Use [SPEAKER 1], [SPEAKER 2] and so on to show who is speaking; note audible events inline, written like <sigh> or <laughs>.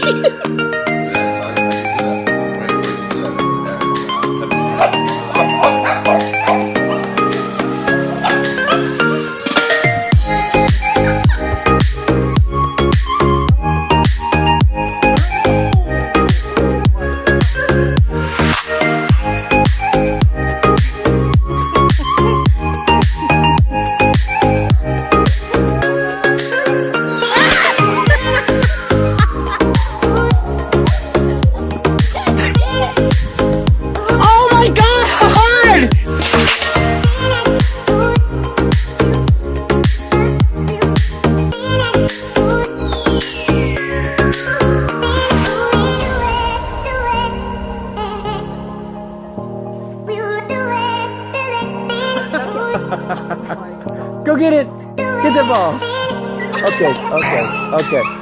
[SPEAKER 1] machine. <laughs>
[SPEAKER 2] get it. Get the ball. Okay, okay, okay.